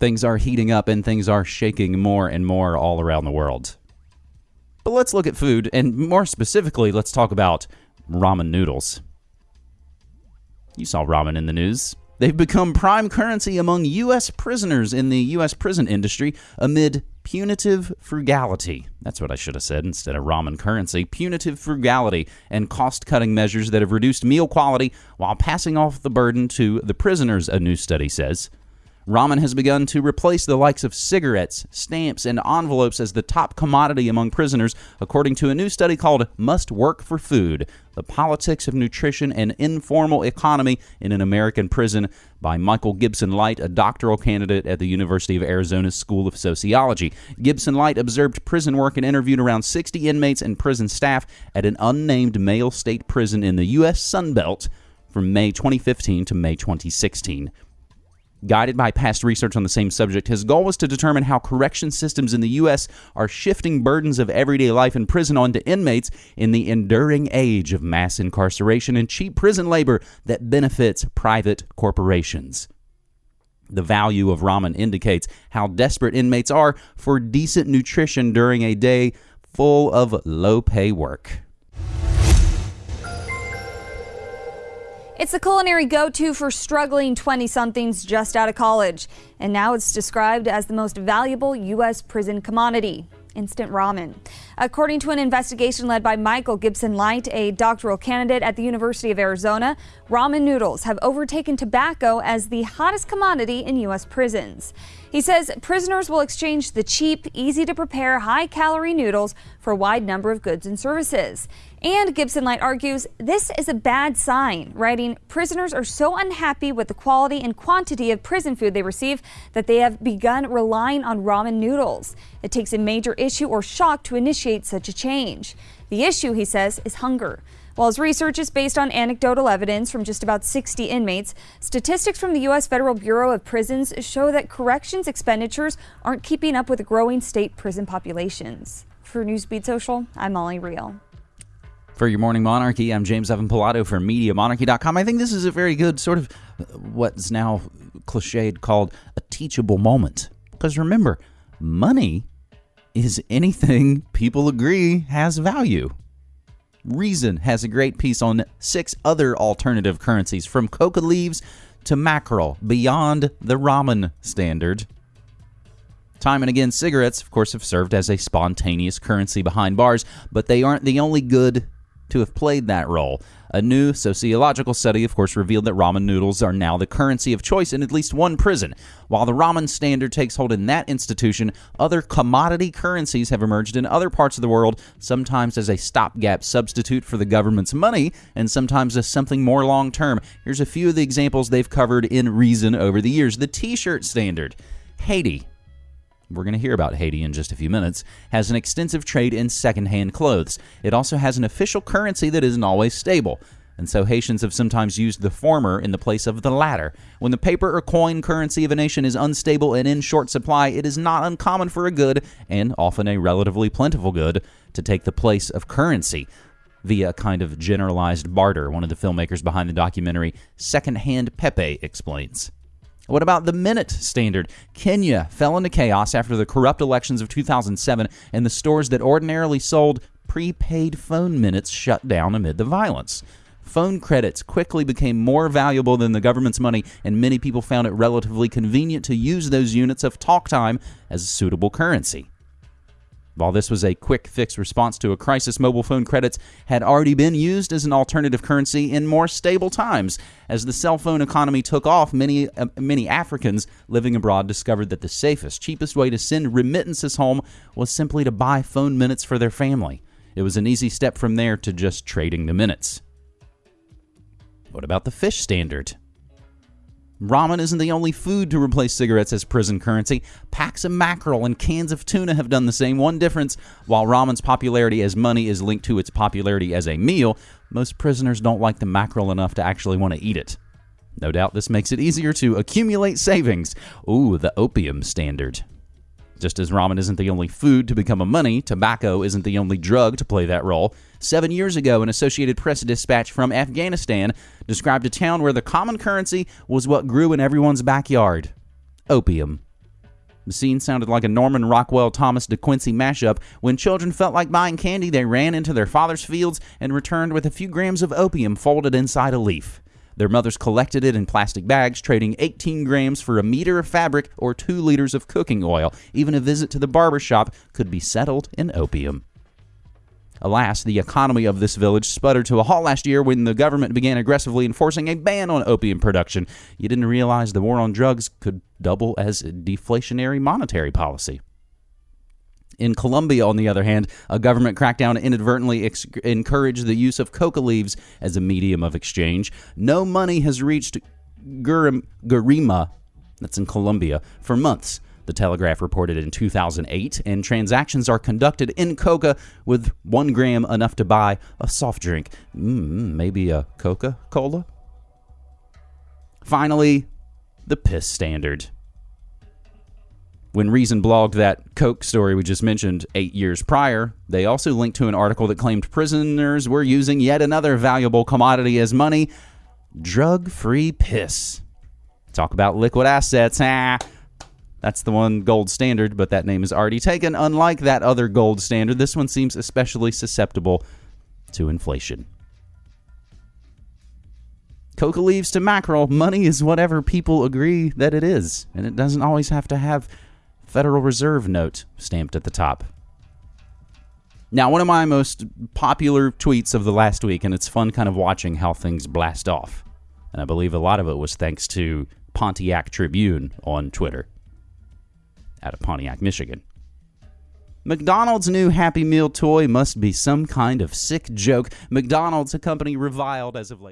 Things are heating up and things are shaking more and more all around the world. But let's look at food, and more specifically, let's talk about ramen noodles. You saw ramen in the news. They've become prime currency among U.S. prisoners in the U.S. prison industry amid punitive frugality. That's what I should have said instead of ramen currency. Punitive frugality and cost cutting measures that have reduced meal quality while passing off the burden to the prisoners, a new study says. Ramen has begun to replace the likes of cigarettes, stamps, and envelopes as the top commodity among prisoners, according to a new study called Must Work for Food The Politics of Nutrition and Informal Economy in an American Prison by Michael Gibson Light, a doctoral candidate at the University of Arizona School of Sociology. Gibson Light observed prison work and interviewed around 60 inmates and prison staff at an unnamed male state prison in the U.S. Sunbelt from May 2015 to May 2016. Guided by past research on the same subject, his goal was to determine how correction systems in the U.S. are shifting burdens of everyday life in prison onto inmates in the enduring age of mass incarceration and cheap prison labor that benefits private corporations. The value of ramen indicates how desperate inmates are for decent nutrition during a day full of low pay work. It's the culinary go to for struggling 20 somethings just out of college. And now it's described as the most valuable U.S. prison commodity instant ramen. According to an investigation led by Michael Gibson Light, a doctoral candidate at the University of Arizona, ramen noodles have overtaken tobacco as the hottest commodity in U.S. prisons. He says prisoners will exchange the cheap, easy to prepare, high calorie noodles for a wide number of goods and services. And Gibson Light argues this is a bad sign, writing, Prisoners are so unhappy with the quality and quantity of prison food they receive that they have begun relying on ramen noodles. It takes a major issue or shock to initiate such a change. The issue, he says, is hunger. While his research is based on anecdotal evidence from just about 60 inmates, statistics from the U.S. Federal Bureau of Prisons show that corrections expenditures aren't keeping up with growing state prison populations. For Newsbeat Social, I'm Molly Real. For your morning monarchy, I'm James Evan Pilato for MediaMonarchy.com. I think this is a very good sort of uh, what's now cliched called a teachable moment. Because remember, money is anything people agree has value. Reason has a great piece on six other alternative currencies, from coca leaves to mackerel, beyond the ramen standard. Time and again, cigarettes, of course, have served as a spontaneous currency behind bars, but they aren't the only good to have played that role. A new sociological study, of course, revealed that ramen noodles are now the currency of choice in at least one prison. While the ramen standard takes hold in that institution, other commodity currencies have emerged in other parts of the world, sometimes as a stopgap substitute for the government's money, and sometimes as something more long term. Here's a few of the examples they've covered in Reason over the years. The t shirt standard. Haiti, we're going to hear about Haiti in just a few minutes, has an extensive trade in secondhand clothes. It also has an official currency that isn't always stable. And so Haitians have sometimes used the former in the place of the latter. When the paper or coin currency of a nation is unstable and in short supply, it is not uncommon for a good, and often a relatively plentiful good, to take the place of currency via a kind of generalized barter, one of the filmmakers behind the documentary Secondhand Pepe explains. What about the minute standard? Kenya fell into chaos after the corrupt elections of 2007, and the stores that ordinarily sold prepaid phone minutes shut down amid the violence. Phone credits quickly became more valuable than the government's money, and many people found it relatively convenient to use those units of talk time as a suitable currency. While this was a quick fix response to a crisis, mobile phone credits had already been used as an alternative currency in more stable times. As the cell phone economy took off, many uh, many Africans living abroad discovered that the safest, cheapest way to send remittances home was simply to buy phone minutes for their family. It was an easy step from there to just trading the minutes. What about the fish standard? Ramen isn't the only food to replace cigarettes as prison currency. Packs of mackerel and cans of tuna have done the same. One difference while ramen's popularity as money is linked to its popularity as a meal, most prisoners don't like the mackerel enough to actually want to eat it. No doubt this makes it easier to accumulate savings. Ooh, the opium standard. Just as ramen isn't the only food to become a money, tobacco isn't the only drug to play that role. Seven years ago, an Associated Press dispatch from Afghanistan described a town where the common currency was what grew in everyone's backyard opium. The scene sounded like a Norman Rockwell Thomas De Quincey mashup. When children felt like buying candy, they ran into their father's fields and returned with a few grams of opium folded inside a leaf. Their mothers collected it in plastic bags, trading 18 grams for a meter of fabric or 2 liters of cooking oil. Even a visit to the barber shop could be settled in opium. Alas, the economy of this village sputtered to a halt last year when the government began aggressively enforcing a ban on opium production. You didn't realize the war on drugs could double as a deflationary monetary policy. In Colombia, on the other hand, a government crackdown inadvertently ex- encouraged the use of coca leaves as a medium of exchange. No money has reached Gurim- Gurima, that's in Colombia, for months. The Telegraph reported in 2008, and transactions are conducted in coca with one gram enough to buy a soft drink. Mm, maybe a Coca Cola? Finally, the piss standard. When Reason blogged that Coke story we just mentioned eight years prior, they also linked to an article that claimed prisoners were using yet another valuable commodity as money drug free piss. Talk about liquid assets. Ah, that's the one gold standard, but that name is already taken. Unlike that other gold standard, this one seems especially susceptible to inflation. Coca leaves to mackerel, money is whatever people agree that it is, and it doesn't always have to have Federal Reserve note stamped at the top. Now, one of my most popular tweets of the last week, and it's fun kind of watching how things blast off. And I believe a lot of it was thanks to Pontiac Tribune on Twitter out of Pontiac, Michigan. McDonald's new Happy Meal toy must be some kind of sick joke. McDonald's, a company reviled as of late.